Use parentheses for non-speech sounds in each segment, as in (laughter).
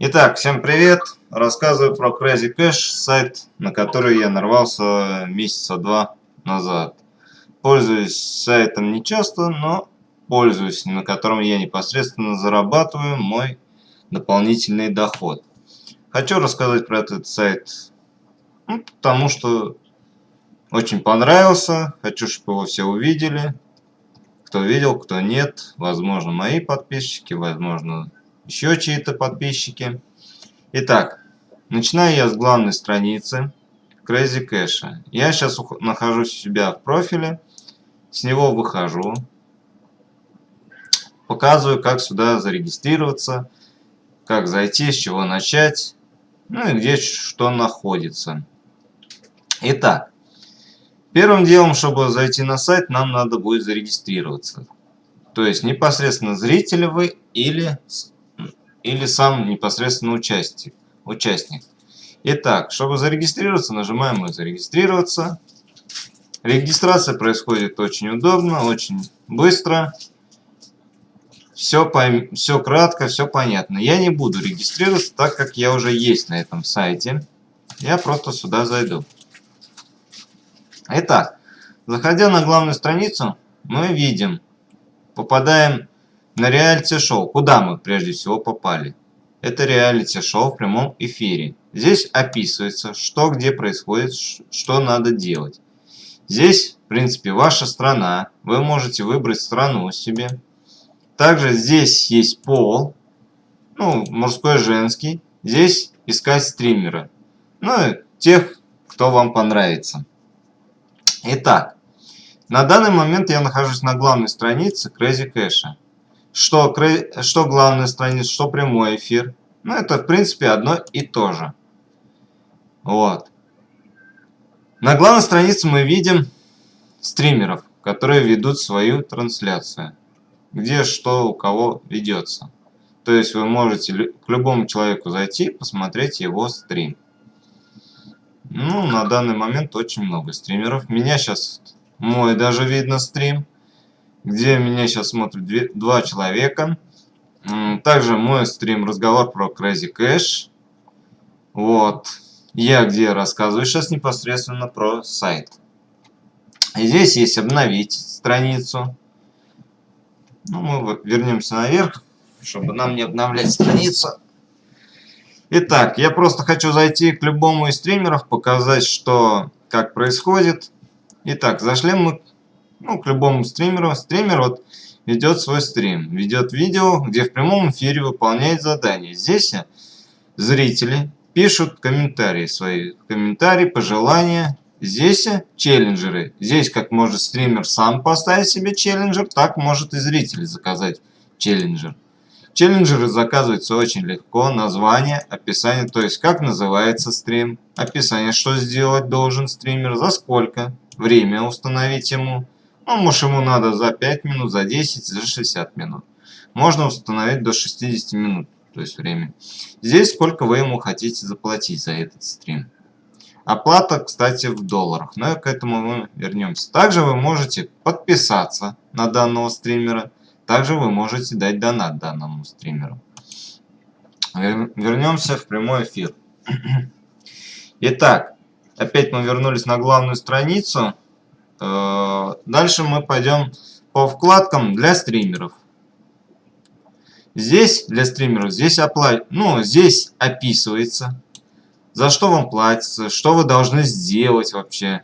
Итак, всем привет! Рассказываю про Crazy Cash, сайт, на который я нарвался месяца два назад. Пользуюсь сайтом не часто, но пользуюсь, на котором я непосредственно зарабатываю мой дополнительный доход. Хочу рассказать про этот сайт, ну, потому что очень понравился, хочу, чтобы его все увидели. Кто видел, кто нет, возможно мои подписчики, возможно еще чьи-то подписчики. Итак, начинаю я с главной страницы Crazy Cash. Я сейчас нахожусь у себя в профиле, с него выхожу, показываю, как сюда зарегистрироваться, как зайти, с чего начать, ну и где что находится. Итак, первым делом, чтобы зайти на сайт, нам надо будет зарегистрироваться. То есть непосредственно зрители вы или или сам непосредственно участник. участник. Итак, чтобы зарегистрироваться, нажимаем мы «Зарегистрироваться». Регистрация происходит очень удобно, очень быстро. Все, пойм... все кратко, все понятно. Я не буду регистрироваться, так как я уже есть на этом сайте. Я просто сюда зайду. Итак, заходя на главную страницу, мы видим, попадаем на реалити-шоу. Куда мы прежде всего попали? Это реалити-шоу в прямом эфире. Здесь описывается, что где происходит, что надо делать. Здесь, в принципе, ваша страна. Вы можете выбрать страну себе. Также здесь есть пол. Ну, мужской, женский. Здесь искать стримера. Ну, и тех, кто вам понравится. Итак, на данный момент я нахожусь на главной странице Crazy Cash что, что главная страница, что прямой эфир. Ну, это, в принципе, одно и то же. Вот. На главной странице мы видим стримеров, которые ведут свою трансляцию. Где что у кого ведется. То есть вы можете к любому человеку зайти, посмотреть его стрим. Ну, на данный момент очень много стримеров. Меня сейчас мой даже видно стрим где меня сейчас смотрят два человека. Также мой стрим разговор про Crazy Cash. Вот. Я где рассказываю сейчас непосредственно про сайт. И здесь есть обновить страницу. Ну, мы вернемся наверх, чтобы нам не обновлять страницу. Итак, я просто хочу зайти к любому из стримеров, показать, что как происходит. Итак, зашли мы ну, к любому стримеру. Стример вот ведет свой стрим, ведет видео, где в прямом эфире выполняет задания. Здесь зрители пишут комментарии свои, комментарии, пожелания. Здесь челленджеры. Здесь как может стример сам поставить себе челленджер, так может и зритель заказать челленджер. Челленджеры заказываются очень легко. Название, описание, то есть как называется стрим, описание, что сделать должен стример, за сколько, время установить ему, ну, может ему надо за 5 минут, за 10, за 60 минут. Можно установить до 60 минут, то есть время. Здесь сколько вы ему хотите заплатить за этот стрим. Оплата, кстати, в долларах, но к этому мы вернемся. Также вы можете подписаться на данного стримера. Также вы можете дать донат данному стримеру. Вернемся в прямой эфир. (clears throat) Итак, опять мы вернулись на главную страницу. Э, дальше мы пойдем по вкладкам для стримеров. Здесь для стримеров, здесь, опла... ну, здесь описывается, за что вам платится, что вы должны сделать вообще.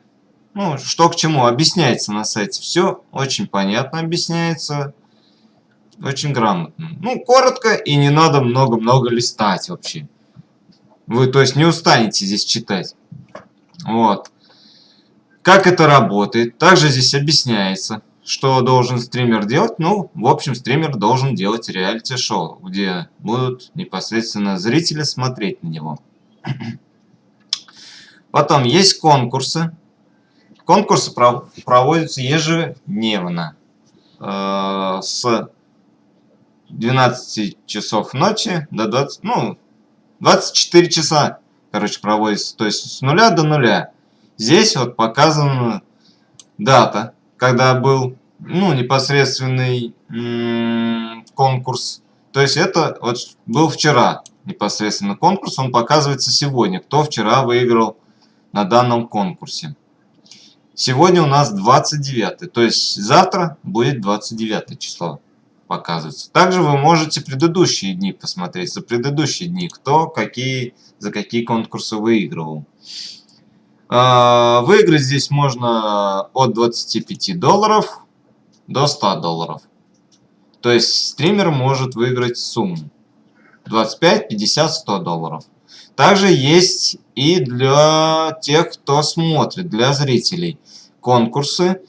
Ну, что к чему, объясняется на сайте. Все очень понятно объясняется, очень грамотно. Ну, коротко и не надо много-много листать вообще. Вы, то есть, не устанете здесь читать. Вот. Как это работает? Также здесь объясняется, что должен стример делать. Ну, в общем, стример должен делать реалити-шоу, где будут непосредственно зрители смотреть на него. (clears throat) Потом есть конкурсы. Конкурсы проводятся ежедневно э, с 12 часов ночи до 20, ну, 24 часа, короче, проводится. То есть с нуля до нуля. Здесь вот показана дата, когда был ну, непосредственный конкурс. То есть это вот был вчера. непосредственно конкурс, он показывается сегодня, кто вчера выиграл на данном конкурсе. Сегодня у нас 29, то есть завтра будет 29 число показывается. Также вы можете предыдущие дни посмотреть, за предыдущие дни, кто какие, за какие конкурсы выигрывал. А, выиграть здесь можно от 25 долларов до 100 долларов. То есть стример может выиграть сумму 25, 50, 100 долларов. Также есть и для тех, кто смотрит, для зрителей конкурсы.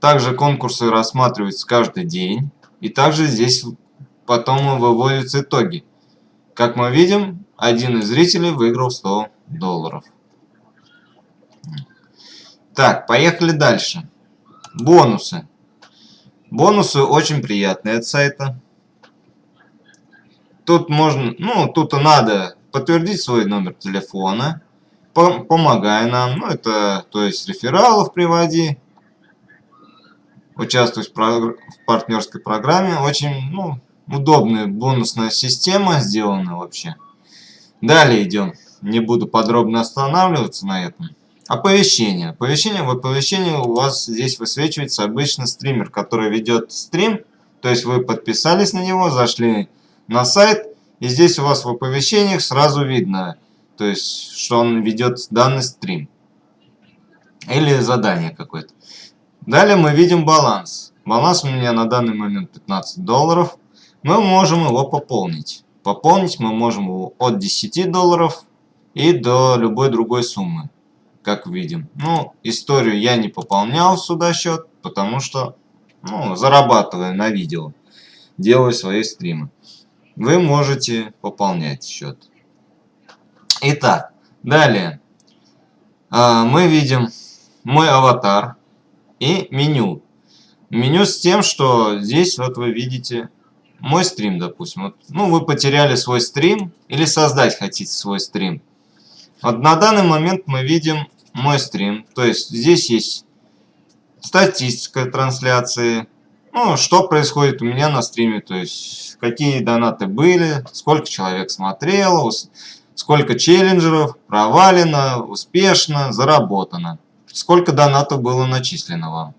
Также конкурсы рассматриваются каждый день. И также здесь потом выводятся итоги. Как мы видим, один из зрителей выиграл 100 долларов. Так, поехали дальше. Бонусы. Бонусы очень приятные от сайта. Тут можно, ну, тут надо подтвердить свой номер телефона, помогай нам, ну, это, то есть, рефералов приводи, участвовать в, в партнерской программе. Очень ну, удобная бонусная система сделана вообще. Далее идем. Не буду подробно останавливаться на этом. Оповещение. Оповещение. В оповещении у вас здесь высвечивается обычно стример, который ведет стрим. То есть вы подписались на него, зашли на сайт. И здесь у вас в оповещениях сразу видно, то есть, что он ведет данный стрим. Или задание какое-то. Далее мы видим баланс. Баланс у меня на данный момент 15 долларов. Мы можем его пополнить. Пополнить мы можем его от 10 долларов и до любой другой суммы, как видим. Ну, историю я не пополнял сюда счет, потому что ну, зарабатываю на видео, делаю свои стримы. Вы можете пополнять счет. Итак, далее а, мы видим мой аватар и меню. Меню с тем, что здесь вот вы видите мой стрим, допустим. Вот, ну, вы потеряли свой стрим или создать хотите свой стрим. Вот на данный момент мы видим мой стрим. То есть здесь есть статистика трансляции. Ну, что происходит у меня на стриме. То есть какие донаты были, сколько человек смотрело, сколько челленджеров провалено, успешно, заработано сколько донатов было начислено вам.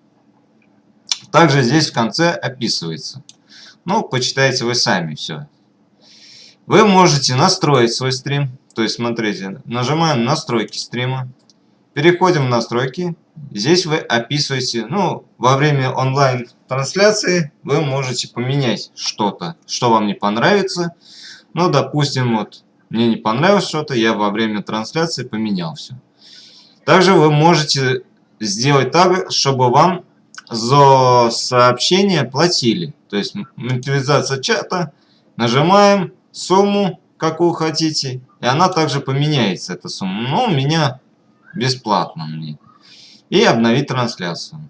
Также здесь в конце описывается. Ну, почитайте вы сами все. Вы можете настроить свой стрим. То есть, смотрите, нажимаем настройки стрима. Переходим в настройки. Здесь вы описываете, ну, во время онлайн-трансляции вы можете поменять что-то, что вам не понравится. Ну, допустим, вот, мне не понравилось что-то, я во время трансляции поменял все. Также вы можете сделать так, чтобы вам за сообщение платили. То есть монетизация чата, нажимаем сумму, какую хотите, и она также поменяется, эта сумма. Но у меня бесплатно мне. И обновить трансляцию.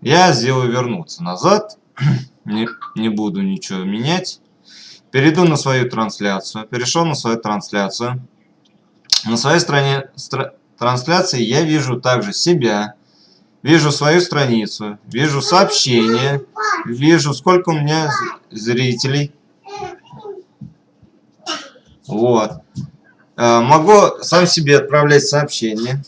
Я сделаю вернуться назад, (clears throat) не, не буду ничего менять. Перейду на свою трансляцию, перешел на свою трансляцию. На своей стороне, трансляции я вижу также себя, вижу свою страницу, вижу сообщения, вижу сколько у меня зрителей. Вот. Э, могу сам себе отправлять сообщения.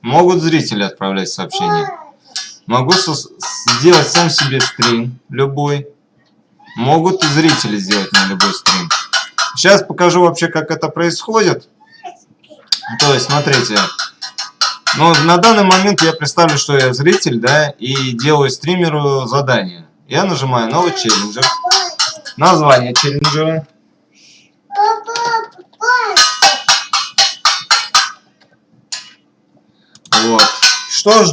Могут зрители отправлять сообщения. Могу сделать сам себе стрим любой. Могут и зрители сделать на любой стрим. Сейчас покажу вообще, как это происходит. То есть, смотрите. Ну, на данный момент я представлю, что я зритель, да, и делаю стримеру задание. Я нажимаю новый челленджер. Название челленджера. Вот. Что ж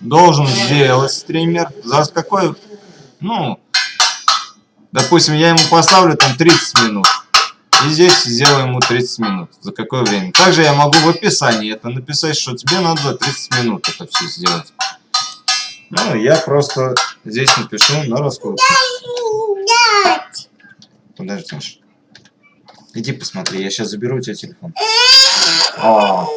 должен сделать стример? За какой, ну, Допустим, я ему поставлю там 30 минут. И здесь сделаю ему 30 минут. За какое время? Также я могу в описании это написать, что тебе надо за 30 минут это все сделать. Ну, я просто здесь напишу на Подожди, Подождешь. Иди посмотри, я сейчас заберу у тебя телефон. О.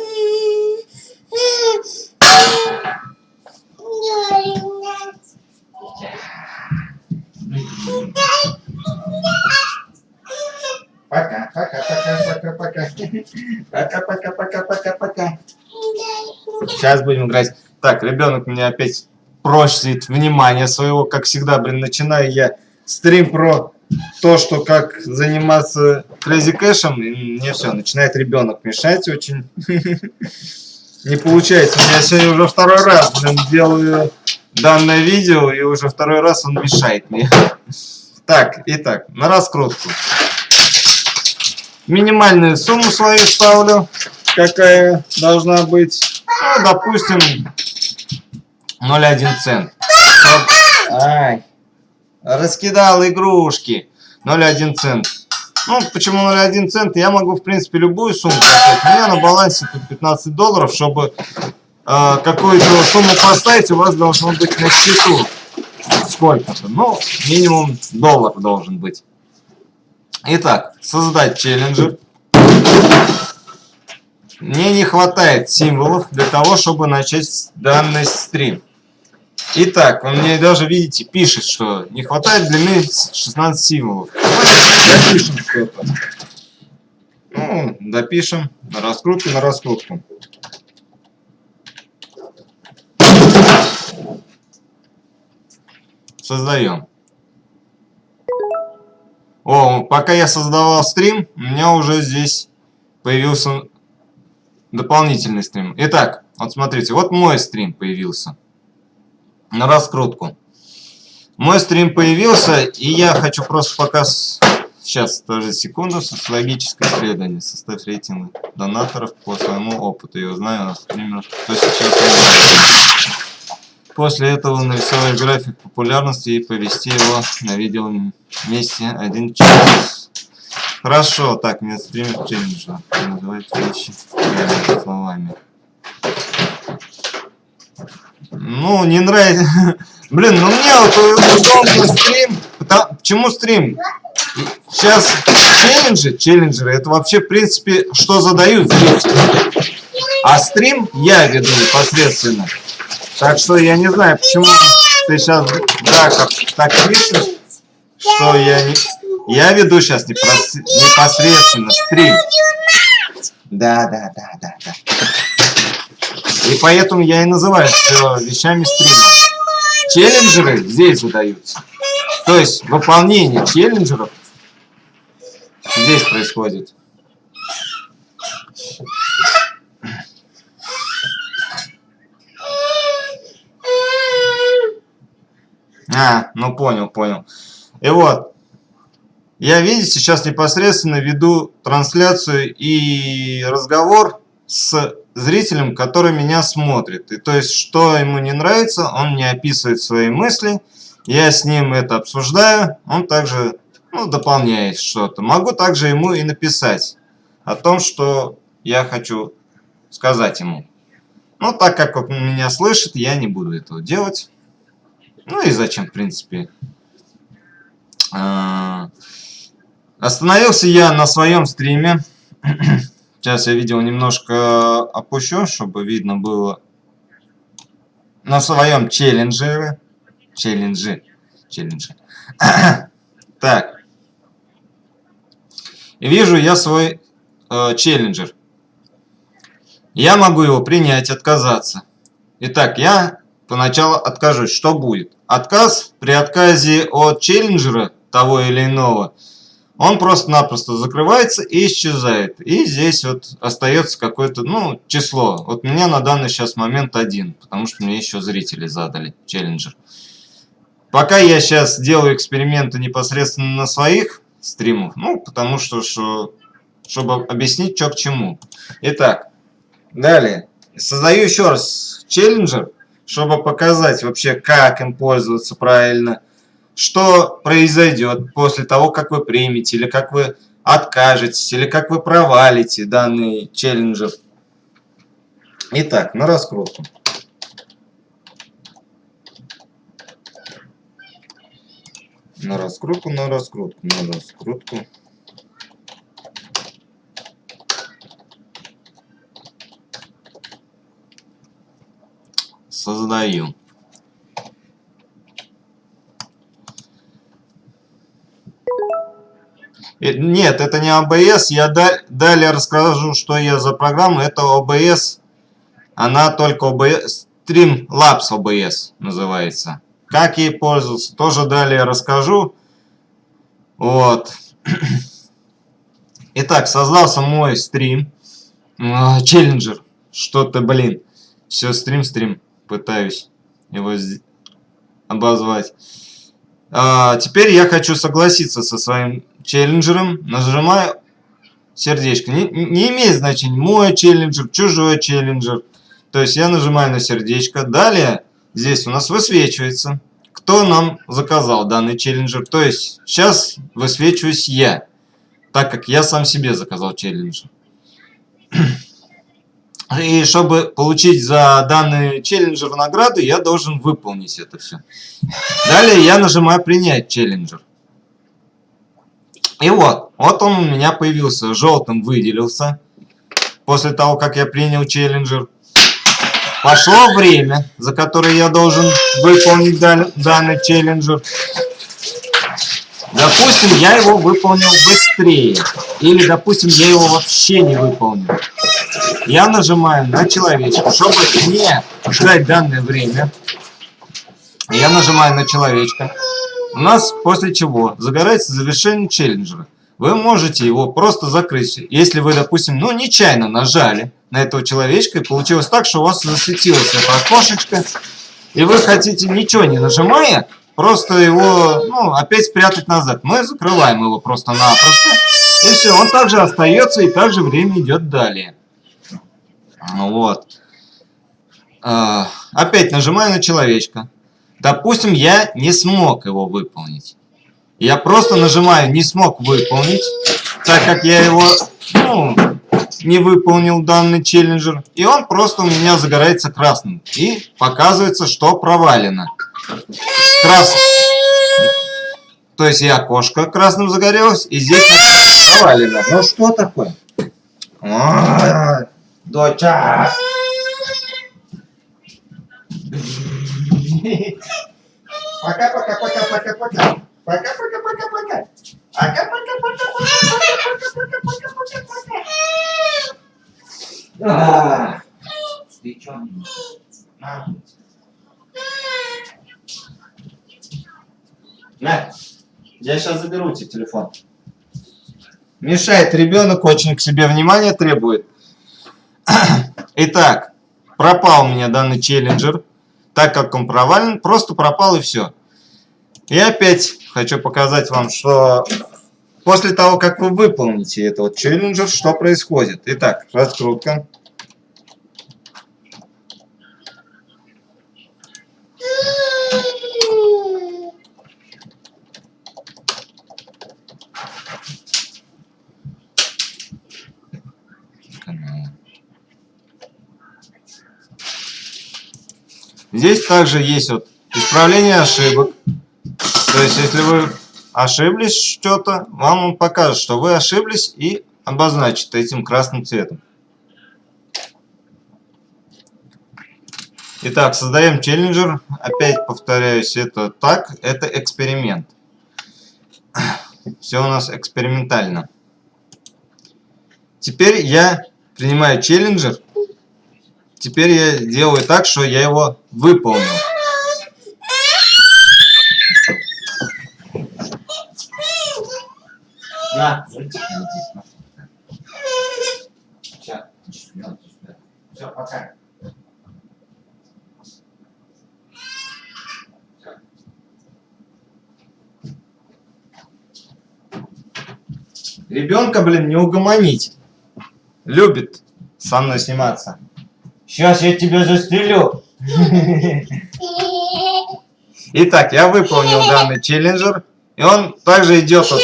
Пока, пока, пока, пока, пока. Пока, пока, пока, пока, пока. Сейчас будем играть. Так, ребенок меня опять просит внимание своего, как всегда, блин, начинаю я стрим про то, что как заниматься Crazy кэшем, и мне все, начинает ребенок мешать очень. (laughs) Не получается. Я сегодня уже второй раз, делаю данное видео, и уже второй раз он мешает мне. (laughs) Так, итак, на раскрутку. Минимальную сумму свою ставлю, какая должна быть. Ну, допустим, 0,1 цент. Ай, раскидал игрушки. 0,1 цент. Ну, почему 0,1 цент? Я могу, в принципе, любую сумму поставить. У меня на балансе тут 15 долларов, чтобы э, какую-то сумму поставить, у вас должно быть на счету сколько-то. Ну, минимум доллар должен быть. Итак, создать челленджер. Мне не хватает символов для того, чтобы начать данный стрим. Итак, он мне даже, видите, пишет, что не хватает длины 16 символов. Допишем что-то. Ну, допишем на раскрутку, на раскрутку. Создаем. О, пока я создавал стрим, у меня уже здесь появился дополнительный стрим. Итак, вот смотрите, вот мой стрим появился. На раскрутку. Мой стрим появился, и я хочу просто пока... Сейчас, тоже секунду, социологическое исследование. Составь рейтинг донаторов по своему опыту. Я узнаю на стримеров, кто сейчас После этого нарисовать график популярности и повести его на видео вместе один час. Хорошо, так, нет стример челленджа. Называть вещи словами. Ну, не нравится. (laughs) Блин, ну мне вот удобно стрим. Почему стрим? Сейчас челленджи, челленджеры, это вообще, в принципе, что задают зрители. А стрим я веду непосредственно. Так что я не знаю, почему ты сейчас да, как, так пишешь, что я не... Я веду сейчас непосредственно стрим. Да, да, да, да, да. И поэтому я и называю все вещами стрима. Челленджеры здесь задаются. То есть выполнение челленджеров здесь происходит. А, ну понял, понял. И вот, я, видите, сейчас непосредственно веду трансляцию и разговор с зрителем, который меня смотрит. И то есть, что ему не нравится, он мне описывает свои мысли, я с ним это обсуждаю, он также ну, дополняет что-то. Могу также ему и написать о том, что я хочу сказать ему. Но так как он меня слышит, я не буду этого делать. Ну и зачем, в принципе. А, остановился я на своем стриме. (clears throat) Сейчас я видео немножко опущу, чтобы видно было. На своем челлендже. Челленджи. Челленджи. (coughs) так. Вижу я свой э, челленджер. Я могу его принять, отказаться. Итак, я поначалу откажусь. Что будет? Отказ при отказе от челленджера того или иного, он просто-напросто закрывается и исчезает. И здесь вот остается какое-то, ну, число. Вот меня на данный сейчас момент один, потому что мне еще зрители задали челленджер. Пока я сейчас делаю эксперименты непосредственно на своих стримах, ну, потому что, что чтобы объяснить, что к чему. Итак, далее. Создаю еще раз челленджер чтобы показать вообще, как им пользоваться правильно, что произойдет после того, как вы примете, или как вы откажетесь, или как вы провалите данный челленджер. Итак, на раскрутку. На раскрутку, на раскрутку, на раскрутку. создаю. Нет, это не OBS. Я далее расскажу, что я за программа. Это OBS. Она только OBS. Streamlabs OBS называется. Как ей пользоваться, тоже далее расскажу. Вот. (clears throat) Итак, создался мой стрим. А, челленджер. Что-то, блин. Все, стрим-стрим. Пытаюсь его обозвать. А, теперь я хочу согласиться со своим челленджером. Нажимаю сердечко. Не, не имеет значения, мой челленджер, чужой челленджер. То есть я нажимаю на сердечко. Далее здесь у нас высвечивается, кто нам заказал данный челленджер. То есть сейчас высвечиваюсь я, так как я сам себе заказал челленджер. И чтобы получить за данный челленджер награды, я должен выполнить это все. Далее я нажимаю принять челленджер. И вот, вот он у меня появился, желтым выделился. После того, как я принял челленджер. Пошло время, за которое я должен выполнить данный челленджер. Допустим, я его выполнил быстрее. Или, допустим, я его вообще не выполнил. Я нажимаю на человечка, чтобы не ждать данное время. Я нажимаю на человечка. У нас после чего загорается завершение челленджера. Вы можете его просто закрыть, если вы, допустим, ну, нечаянно нажали на этого человечка, и получилось так, что у вас засветилось это окошечко, и вы хотите, ничего не нажимая, просто его, ну, опять спрятать назад. Мы закрываем его просто-напросто, и все, он также остается, и также время идет далее. Вот. А, опять нажимаю на человечка. Допустим, я не смог его выполнить. Я просто нажимаю «не смог выполнить», так как я его ну, не выполнил данный челленджер. И он просто у меня загорается красным. И показывается, что провалено. Красный. То есть и окошко красным загорелось, и здесь провалено. Ну что такое? Доча! Пока-пока-пока-пока-пока. Пока-пока-пока-пока. Пока-пока-пока-пока-пока-пока-пока. Ты чё? На. На. Я сейчас заберу тебе телефон. Мешает ребенок, очень к себе внимания требует. Итак, пропал у меня данный челленджер. Так как он провален, просто пропал и все. И опять хочу показать вам, что после того, как вы выполните этот челленджер, что происходит. Итак, раскрутка. Здесь также есть вот исправление ошибок. То есть, если вы ошиблись что-то, вам он покажет, что вы ошиблись и обозначит этим красным цветом. Итак, создаем челленджер. Опять повторяюсь, это так, это эксперимент. Все у нас экспериментально. Теперь я принимаю челленджер Теперь я делаю так, что я его выполнил. На, Все, пока. Ребенка, блин, не угомонить. Любит со мной сниматься. Сейчас я тебя застрелю. Итак, я выполнил данный челленджер. И он также идет от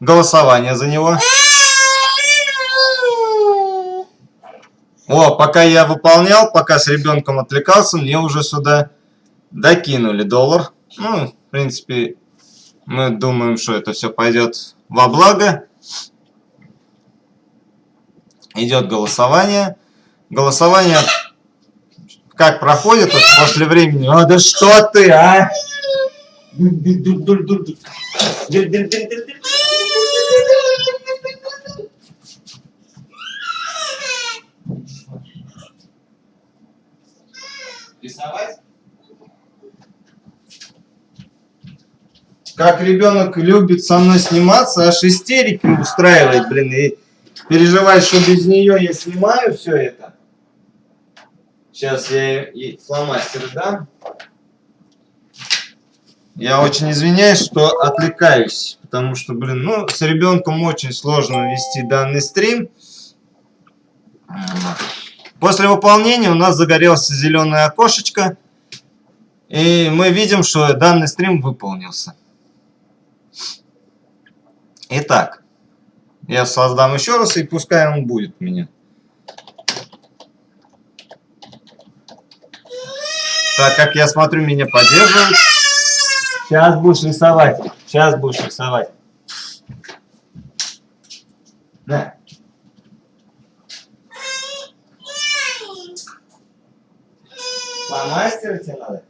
голосования за него. О, пока я выполнял, пока с ребенком отвлекался, мне уже сюда докинули доллар. Ну, в принципе, мы думаем, что это все пойдет во благо. Идет голосование. Голосование как проходит вот после времени? О, да что ты, а? Рисовать? Как ребенок любит со мной сниматься, аж истерики устраивает, блин, и переживает, что без нее я снимаю все это. Сейчас я ей фломастер дам. Я очень извиняюсь, что отвлекаюсь, потому что, блин, ну, с ребенком очень сложно вести данный стрим. После выполнения у нас загорелось зеленое окошечко, и мы видим, что данный стрим выполнился. Итак, я создам еще раз, и пускай он будет меня. Так как я смотрю, меня поддерживают. Сейчас будешь рисовать. Сейчас будешь рисовать. На. Фломастер тебе надо?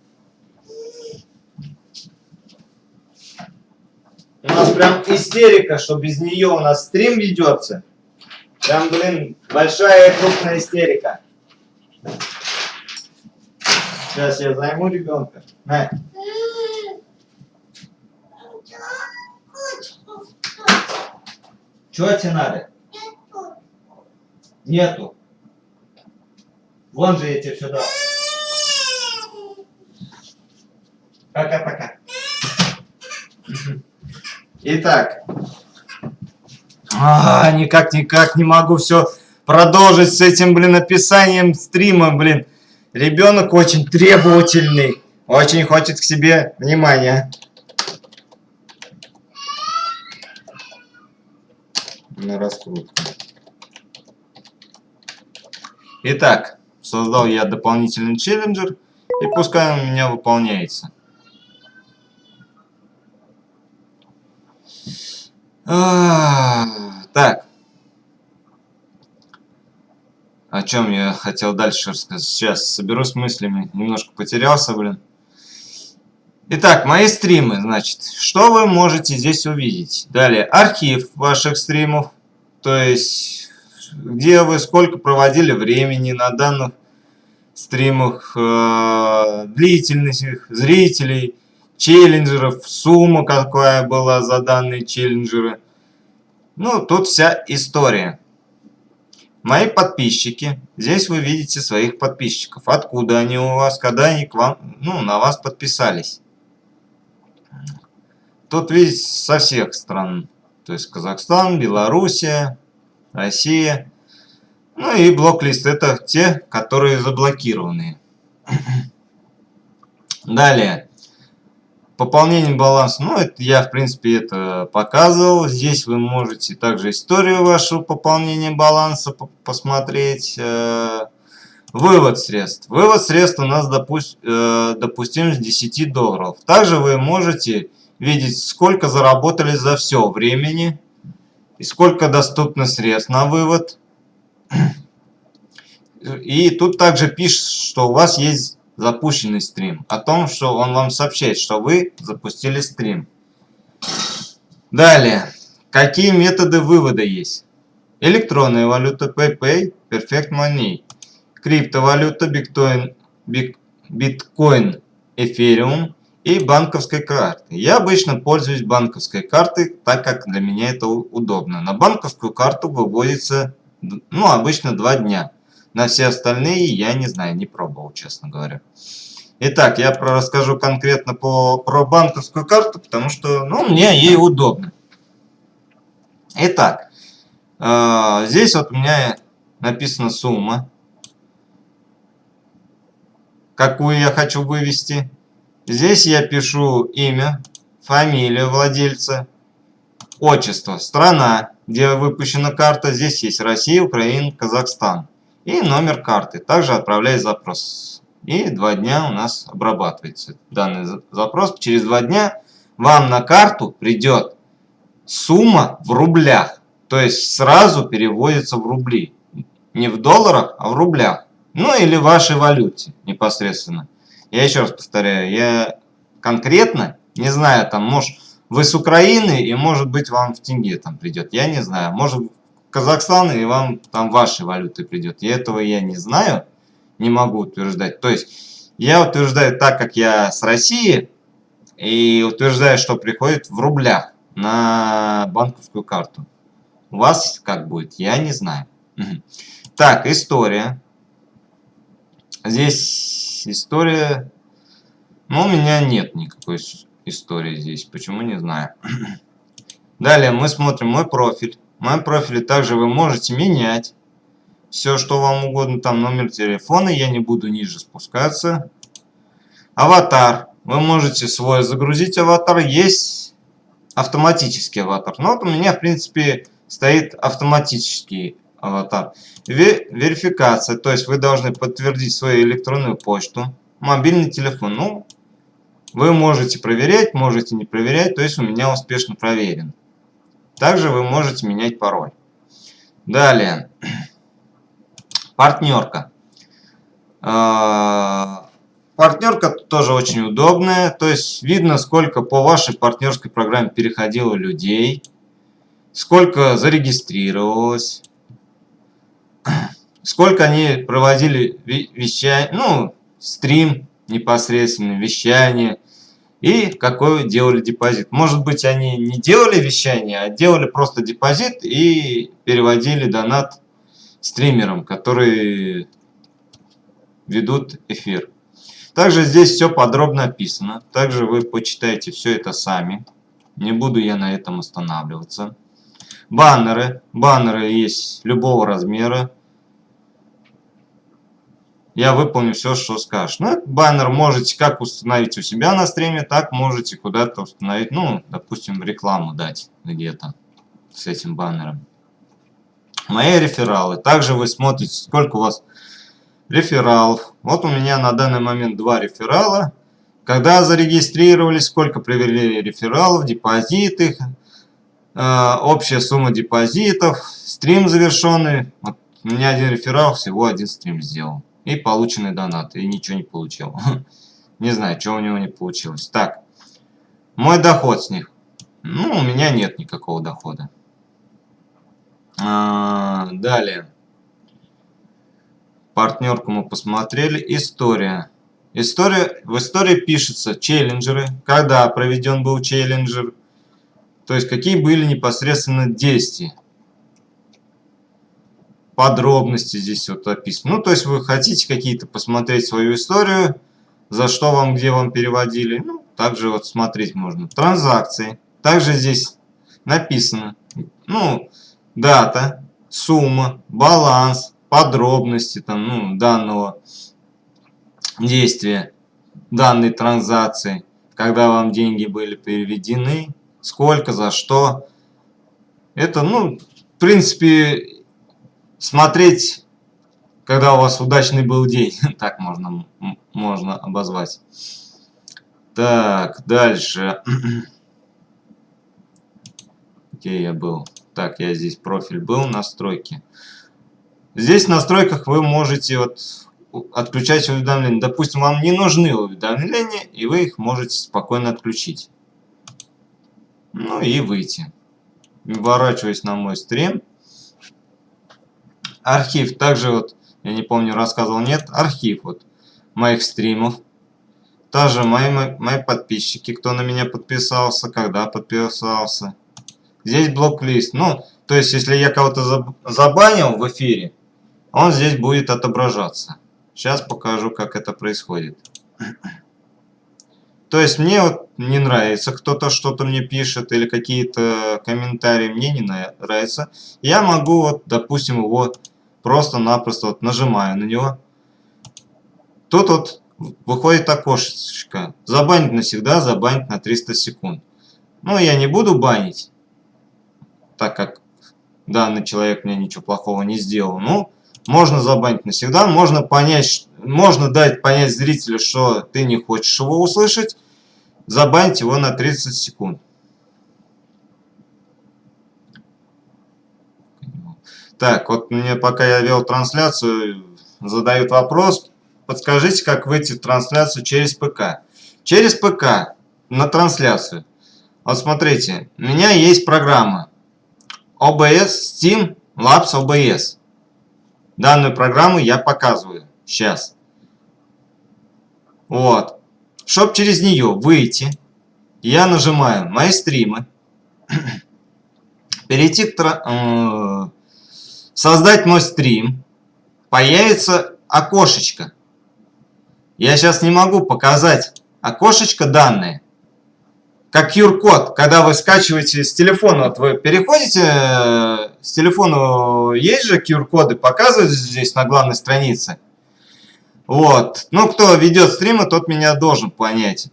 У нас прям истерика, что без нее у нас стрим ведется. Прям, блин, большая и крупная истерика. Сейчас я займу ребенка. На. Чего тебе надо? Нету. Вон же я тебе все дал. Пока-пока. Итак. А, никак-никак не могу все продолжить с этим, блин, описанием стрима, блин. Ребенок очень требовательный, очень хочет к себе внимания. На раскрутку. Итак, создал я дополнительный челленджер, и пускай он у меня выполняется. А, так. О чем я хотел дальше рассказать? Сейчас соберусь мыслями. Немножко потерялся, блин. Итак, мои стримы, значит, что вы можете здесь увидеть? Далее, архив ваших стримов, то есть, где вы сколько проводили времени на данных стримах, э, длительность их, зрителей, челленджеров, сумма какая была за данные челленджеры. Ну, тут вся история. Мои подписчики. Здесь вы видите своих подписчиков. Откуда они у вас, когда они к вам, ну, на вас подписались. Тут видите со всех стран. То есть Казахстан, Белоруссия, Россия. Ну и блок-лист это те, которые заблокированы. Далее. Пополнение баланса, ну, это я, в принципе, это показывал. Здесь вы можете также историю вашего пополнения баланса посмотреть. Э, вывод средств. Вывод средств у нас допуст, э, допустим с 10 долларов. Также вы можете видеть, сколько заработали за все времени и сколько доступно средств на вывод. И тут также пишет, что у вас есть запущенный стрим, о том, что он вам сообщает, что вы запустили стрим. Далее, какие методы вывода есть? Электронная валюта PayPay, Perfect Money, криптовалюта Bitcoin, Bitcoin, Ethereum и банковской карты. Я обычно пользуюсь банковской картой, так как для меня это удобно. На банковскую карту выводится, ну, обычно два дня. На все остальные я не знаю, не пробовал, честно говоря. Итак, я про расскажу конкретно по, про банковскую карту, потому что ну, мне ей удобно. Итак, э, здесь вот у меня написана сумма, какую я хочу вывести. Здесь я пишу имя, фамилию владельца, отчество, страна, где выпущена карта. Здесь есть Россия, Украина, Казахстан и номер карты. Также отправляй запрос. И два дня у нас обрабатывается данный запрос. Через два дня вам на карту придет сумма в рублях. То есть сразу переводится в рубли. Не в долларах, а в рублях. Ну или в вашей валюте непосредственно. Я еще раз повторяю, я конкретно Не знаю, там, может, вы с Украины, и может быть вам в тенге там придет. Я не знаю. Может, Казахстан, и вам там вашей валюты придет. И этого я не знаю, не могу утверждать. То есть, я утверждаю так, как я с России, и утверждаю, что приходит в рублях на банковскую карту. У вас как будет, я не знаю. Так, история. Здесь история... Ну, у меня нет никакой истории здесь. Почему, не знаю. (clears throat) Далее мы смотрим мой профиль. В моем профиле также вы можете менять все, что вам угодно. Там номер телефона, я не буду ниже спускаться. Аватар. Вы можете свой загрузить аватар. Есть автоматический аватар. Но вот у меня, в принципе, стоит автоматический аватар. Верификация, то есть вы должны подтвердить свою электронную почту, мобильный телефон. Ну, вы можете проверять, можете не проверять, то есть у меня успешно проверен. Также вы можете менять пароль. Далее. Партнерка. А, партнерка тоже очень удобная, то есть видно, сколько по вашей партнерской программе переходило людей сколько зарегистрировалось, сколько они проводили вещание, ну, стрим непосредственно, вещание, и какой делали депозит. Может быть, они не делали вещание, а делали просто депозит и переводили донат стримерам, которые ведут эфир. Также здесь все подробно описано. Также вы почитаете все это сами. Не буду я на этом останавливаться. Баннеры. Баннеры есть любого размера. Я выполню все, что скажешь. Ну, баннер можете как установить у себя на стриме, так можете куда-то установить, ну, допустим, рекламу дать где-то с этим баннером. Мои рефералы. Также вы смотрите, сколько у вас рефералов. Вот у меня на данный момент два реферала. Когда зарегистрировались, сколько привели рефералов, депозиты, Э, общая сумма депозитов, стрим завершенный. Вот у меня один реферал всего один стрим сделал. И полученный донат. И ничего не получил. (laughs) Не знаю, что у него не получилось. Так, мой доход с них. Ну, у меня нет никакого дохода. А, далее. Партнерку мы посмотрели. История. История. В истории пишется челленджеры. Когда проведен был челленджер то есть, какие были непосредственно действия. Подробности здесь вот описаны. Ну, то есть, вы хотите какие-то посмотреть свою историю, за что вам, где вам переводили. Ну, также вот смотреть можно. Транзакции. Также здесь написано, ну, дата, сумма, баланс, подробности там, ну, данного действия, данной транзакции, когда вам деньги были переведены, сколько, за что. Это, ну, в принципе, смотреть, когда у вас удачный был день. (laughs) так можно, можно обозвать. Так, дальше. (clears throat) Где я был? Так, я здесь профиль был, настройки. Здесь в настройках вы можете вот отключать уведомления. Допустим, вам не нужны уведомления, и вы их можете спокойно отключить. Ну и выйти. Ворачиваясь на мой стрим. Архив. Также вот, я не помню, рассказывал, нет. Архив вот моих стримов. Также мои, мои подписчики, кто на меня подписался, когда подписался. Здесь блок-лист. Ну, то есть, если я кого-то забанил в эфире, он здесь будет отображаться. Сейчас покажу, как это происходит. То есть мне вот не нравится, кто-то что-то мне пишет или какие-то комментарии мне не нравятся. Я могу вот, допустим, его просто-напросто вот нажимаю на него. Тут вот выходит окошечко. Забанить навсегда, забанить на 300 секунд. Ну, я не буду банить, так как данный человек мне ничего плохого не сделал. Ну, можно забанить навсегда, можно понять, можно дать понять зрителю, что ты не хочешь его услышать, забанить его на 30 секунд. Так, вот мне пока я вел трансляцию, задают вопрос, подскажите, как выйти в трансляцию через ПК. Через ПК на трансляцию. Вот смотрите, у меня есть программа OBS Steam Labs OBS. Данную программу я показываю сейчас. Вот. Чтобы через нее выйти, я нажимаю «Мои стримы», (clears throat) перейти к... Создать мой стрим, появится окошечко. Я сейчас не могу показать окошечко данные. Как QR-код, когда вы скачиваете с телефона, вот вы переходите э, с телефона, есть же QR-коды, показывают здесь на главной странице. Вот. Ну, кто ведет стримы, тот меня должен понять.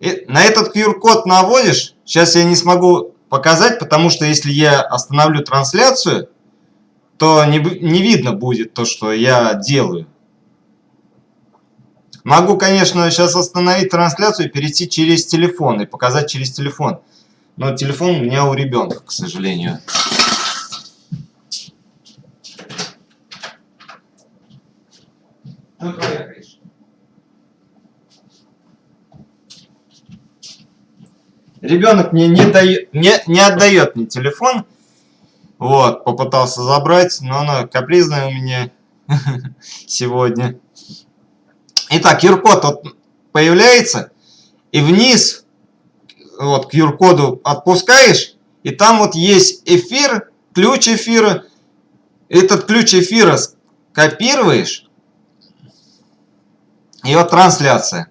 И на этот QR-код наводишь. Сейчас я не смогу показать, потому что если я остановлю трансляцию, то не, не видно будет то, что я делаю. Могу, конечно, сейчас остановить трансляцию и перейти через телефон и показать через телефон. Но телефон у меня у ребенка, к сожалению. Ну, Ребенок мне не, дает, не, не отдает мне телефон. Вот, попытался забрать, но она капризная у меня (laughs) сегодня. Итак, QR-код вот появляется, и вниз вот QR-коду отпускаешь, и там вот есть эфир, ключ эфира. Этот ключ эфира копируешь, и вот трансляция.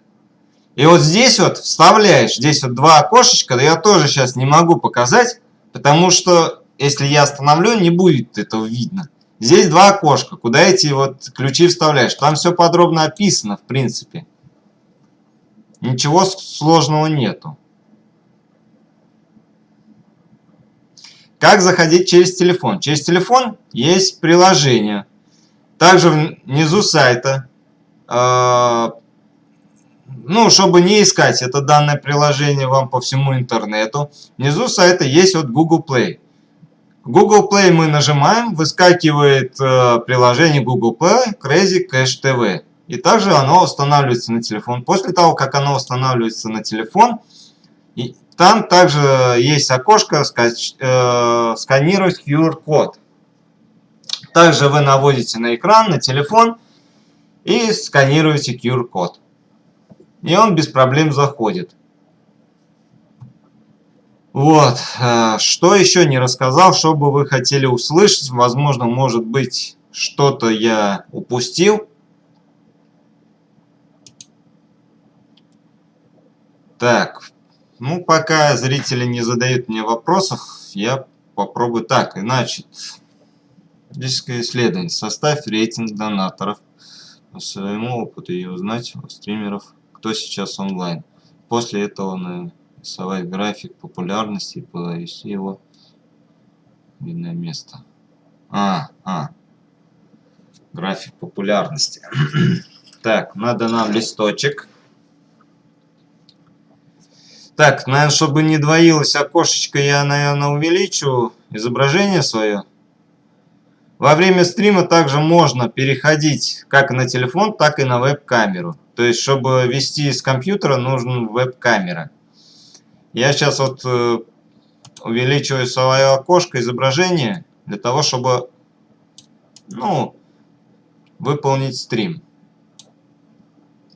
И вот здесь вот вставляешь, здесь вот два окошечка, да я тоже сейчас не могу показать, потому что если я остановлю, не будет этого видно. Здесь два окошка, куда эти вот ключи вставляешь. Там все подробно описано, в принципе. Ничего сложного нету. Как заходить через телефон? Через телефон есть приложение. Также внизу сайта, э, ну, чтобы не искать это данное приложение вам по всему интернету, внизу сайта есть вот Google Play. Google Play мы нажимаем, выскакивает э, приложение Google Play Crazy Cash TV. И также оно устанавливается на телефон. После того, как оно устанавливается на телефон, и там также есть окошко скач, э, сканировать QR-код. Также вы наводите на экран, на телефон и сканируете QR-код. И он без проблем заходит. Вот, э, что еще не рассказал, что бы вы хотели услышать, возможно, может быть, что-то я упустил. Так, ну, пока зрители не задают мне вопросов, я попробую так. Значит, физическое исследование. Составь рейтинг донаторов по своему опыту и узнать у стримеров, кто сейчас онлайн. После этого на рисовать график популярности и повести его в видное место. А, а. График популярности. (clears throat) так, надо нам листочек. Так, наверное, чтобы не двоилось окошечко, я, наверное, увеличу изображение свое. Во время стрима также можно переходить как на телефон, так и на веб-камеру. То есть, чтобы вести с компьютера, нужен веб-камера. Я сейчас вот э, увеличиваю свое окошко изображения для того, чтобы ну, выполнить стрим.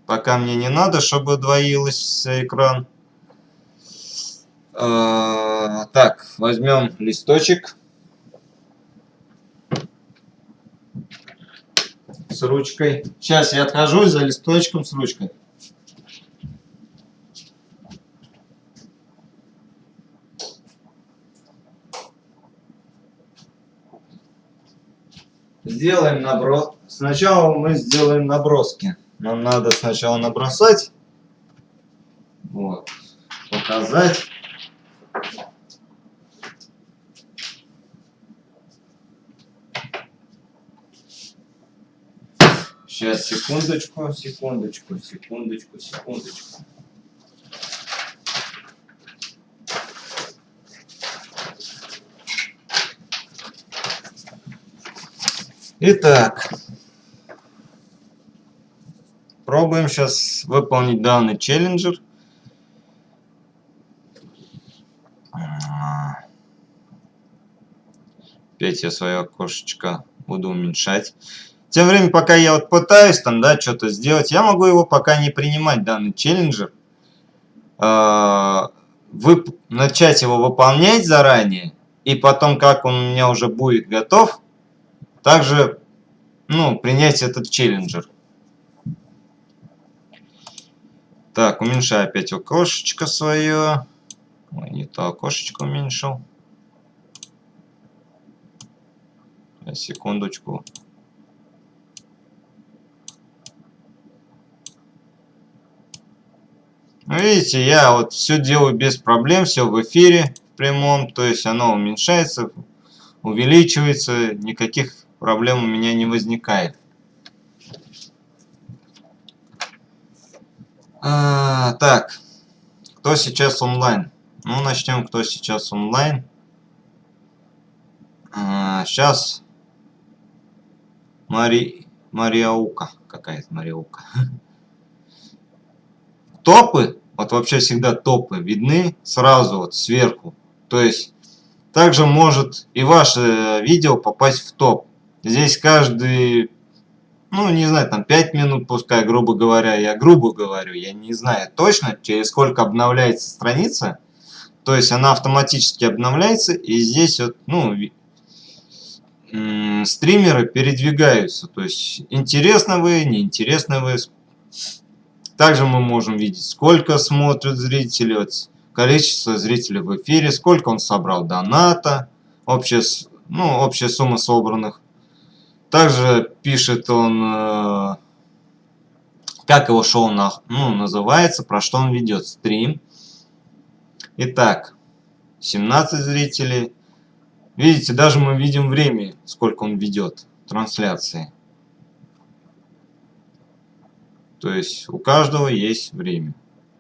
Пока мне не надо, чтобы двоился экран. Э, так, возьмем листочек. С ручкой. Сейчас я отхожу за листочком с ручкой. Сделаем наброс. Сначала мы сделаем наброски. Нам надо сначала набросать. Вот. Показать. Сейчас, секундочку, секундочку, секундочку, секундочку. Итак, пробуем сейчас выполнить данный челленджер. А. Опять я свое окошечко буду уменьшать. Тем временем, пока я вот пытаюсь там, да, что-то сделать, я могу его пока не принимать, данный челленджер. Вы, начать его выполнять заранее, и потом, как он у меня уже будет готов, также, ну, принять этот челленджер. Так, уменьшаю опять окошечко свое. Ой, не то окошечко уменьшил. Секундочку. Ну, видите, я вот все делаю без проблем, все в эфире в прямом, то есть оно уменьшается, увеличивается, никаких проблем у меня не возникает. А, так, кто сейчас онлайн? Ну, начнем, кто сейчас онлайн. А, сейчас Мари... Мариаука какая-то Мариаука. (laughs) Топы вот вообще всегда топы видны сразу вот сверху. То есть также может и ваше видео попасть в топ. Здесь каждый, ну не знаю, там 5 минут пускай, грубо говоря, я грубо говорю, я не знаю точно, через сколько обновляется страница. То есть она автоматически обновляется и здесь вот, ну, стримеры передвигаются. То есть интересно вы, неинтересно вы, также мы можем видеть, сколько смотрят зрители, вот, количество зрителей в эфире, сколько он собрал доната, общая, ну, общая сумма собранных. Также пишет он, э, как его шоу на, ну, называется, про что он ведет стрим. Итак, 17 зрителей. Видите, даже мы видим время, сколько он ведет трансляции. То есть у каждого есть время.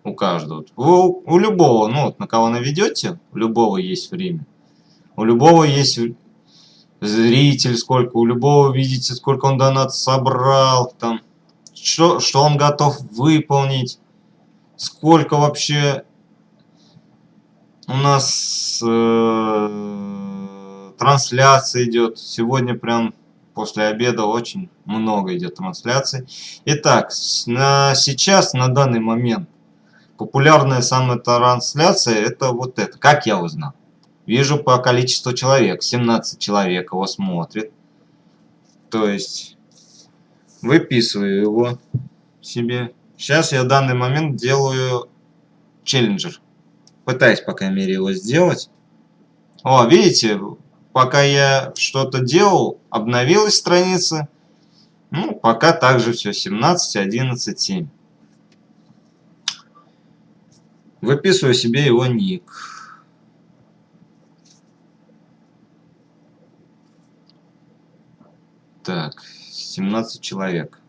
У каждого. У, у любого, ну вот на кого наведете, у любого есть время. У любого есть зритель, сколько, у любого видите, сколько он донат собрал, там, что, что он готов выполнить, сколько вообще у нас э, трансляция идет. Сегодня прям после обеда очень много идет трансляций. Итак, на сейчас, на данный момент, популярная самая трансляция это вот это. Как я узнал? Вижу по количеству человек. 17 человек его смотрит. То есть, выписываю его себе. Сейчас я в данный момент делаю челленджер. Пытаюсь, по крайней мере, его сделать. О, видите, пока я что-то делал, обновилась страница. Ну, пока также все 17, 11, 7. Выписываю себе его ник. Так, 17 человек.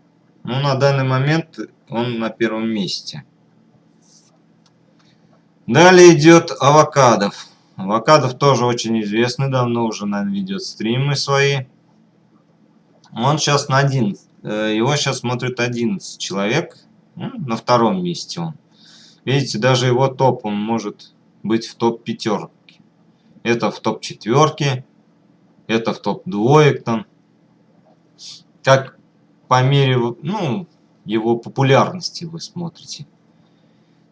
Ну, на данный момент он на первом месте. Далее идет авокадов. Авокадов тоже очень известный, давно уже, наверное, ведет стримы свои. Он сейчас на 11. Э, его сейчас смотрит 11 человек. Ну, на втором месте он. Видите, даже его топ, он может быть в топ пятерке. Это в топ четверке. Это в топ двоек там. Как по мере, ну, его популярности вы смотрите.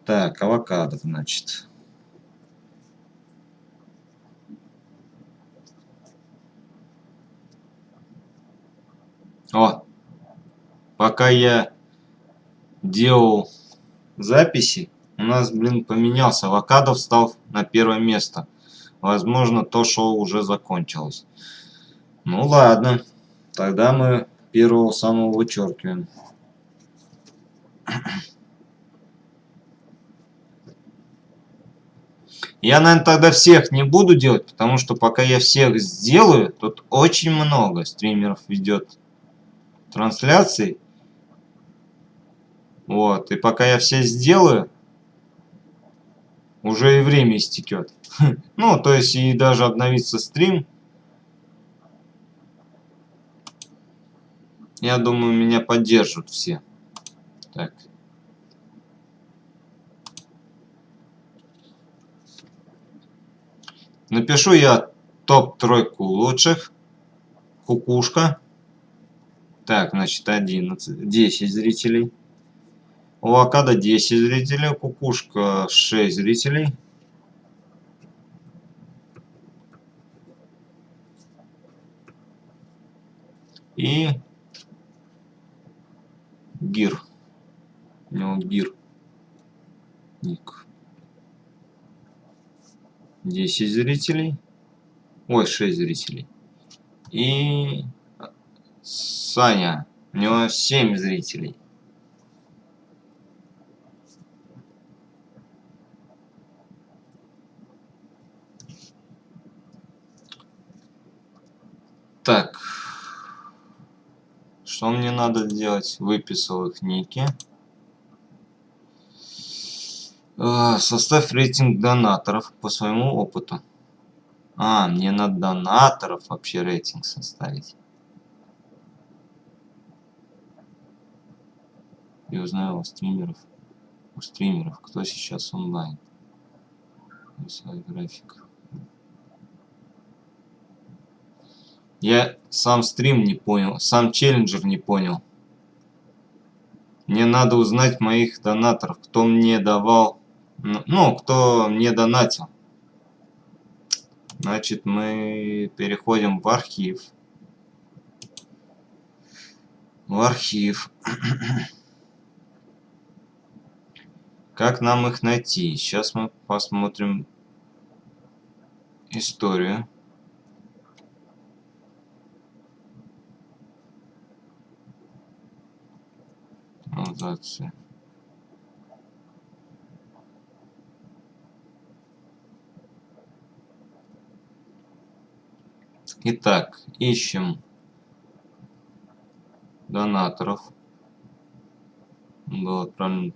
Так, авокадо, значит. О, пока я делал записи, у нас, блин, поменялся. Авокадо встал на первое место. Возможно, то шоу уже закончилось. Ну ладно, тогда мы первого самого вычеркиваем. Я, наверное, тогда всех не буду делать, потому что пока я всех сделаю, тут очень много стримеров ведет трансляций. Вот, и пока я все сделаю, уже и время истекет. (laughs) Ну, то есть и даже обновится стрим. Я думаю, меня поддержат все. Так. Напишу я топ-тройку лучших. Кукушка. Так, значит, 11, 10 зрителей. У Авокадо 10 зрителей, Кукушка 6 зрителей. И Гир. У него Гир. Ник. 10 зрителей. Ой, 6 зрителей. И Саня. У него 7 зрителей. Так. Что мне надо делать? Выписал их ники. А, составь рейтинг донаторов по своему опыту. А, мне надо донаторов вообще рейтинг составить. И узнаю у стримеров. У стримеров, кто сейчас онлайн. Свой график. Я сам стрим не понял, сам челленджер не понял. Мне надо узнать моих донаторов, кто мне давал, ну, кто мне донатил. Значит, мы переходим в архив. В архив. (clears throat) Как нам их найти? Сейчас мы посмотрим историю. Транзакции. Итак, ищем донаторов. Был отправлен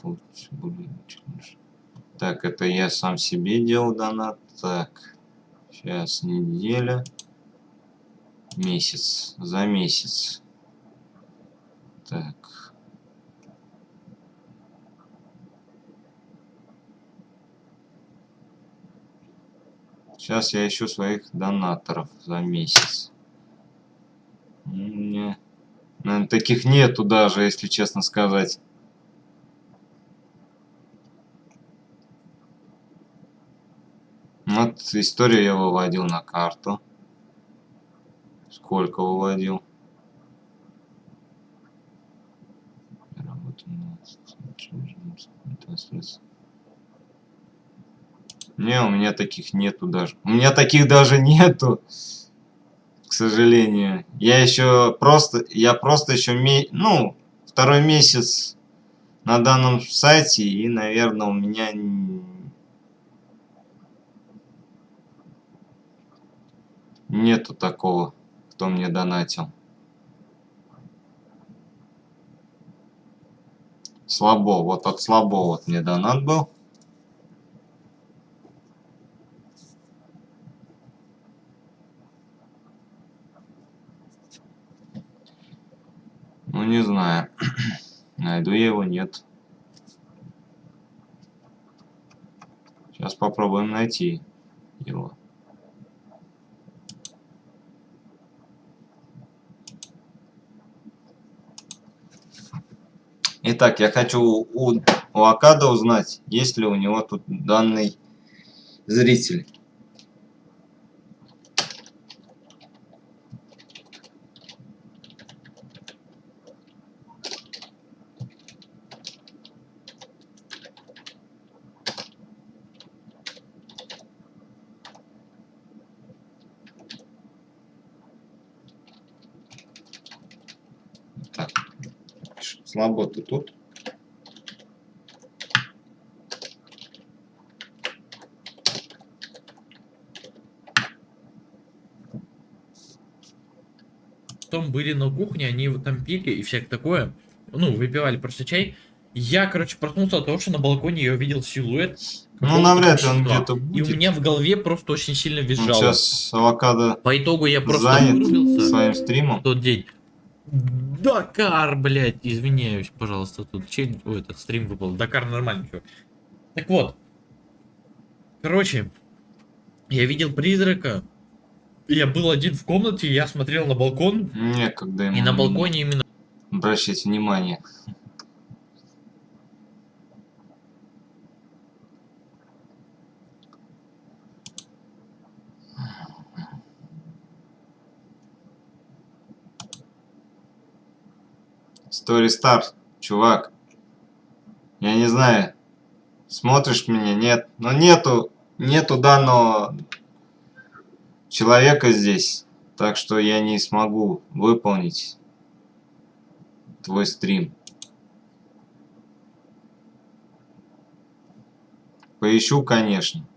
Так, это я сам себе делал донат. Так, сейчас неделя. Месяц. За месяц. Так. Сейчас я ищу своих донаторов за месяц. Мне, наверное, таких нету даже, если честно сказать. Вот историю я выводил на карту. Сколько выводил? Работа не, у меня таких нету даже. У меня таких даже (laughs) нету. К сожалению. Я еще просто, я просто еще, ме, ну, второй месяц на данном сайте. И, наверное, у меня нету такого, кто мне донатил. Слабо. Вот от слабо вот мне донат был. Ну, не знаю. (clears throat) Найду я его, нет. Сейчас попробуем найти его. Итак, я хочу у, у Акада узнать, есть ли у него тут данный зритель. Слабо ты тут. Потом были на кухне, они там пили и всякое такое. Ну, выпивали просто чай. Я, короче, проснулся от того, что на балконе я увидел силуэт. Ну, навряд ли он где-то будет. И у меня в голове просто очень сильно визжало. Он сейчас авокадо По итогу я просто занят своим стримом. В тот день. Дакар, блядь, извиняюсь, пожалуйста, тут чей... Ой, этот стрим выпал. Дакар нормальный, чувак. Так вот. Короче, Я видел призрака. Я был один в комнате, я смотрел на балкон, Некогда ему и на балконе именно обращать внимание. Story Star, чувак. Я не знаю, смотришь меня, нет. Но нету, нету данного человека здесь. Так что я не смогу выполнить твой стрим. Поищу, конечно.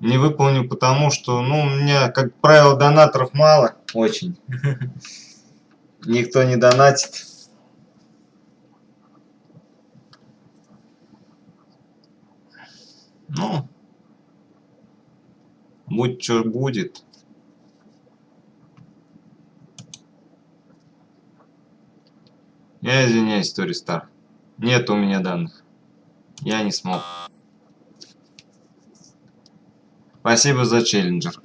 Не выполню, потому что, ну, у меня, как правило, донаторов мало. Очень. Никто не донатит. Ну, будь что будет. Я извиняюсь, Тори Стар. Нет у меня данных. Я не смог. Спасибо за челленджер.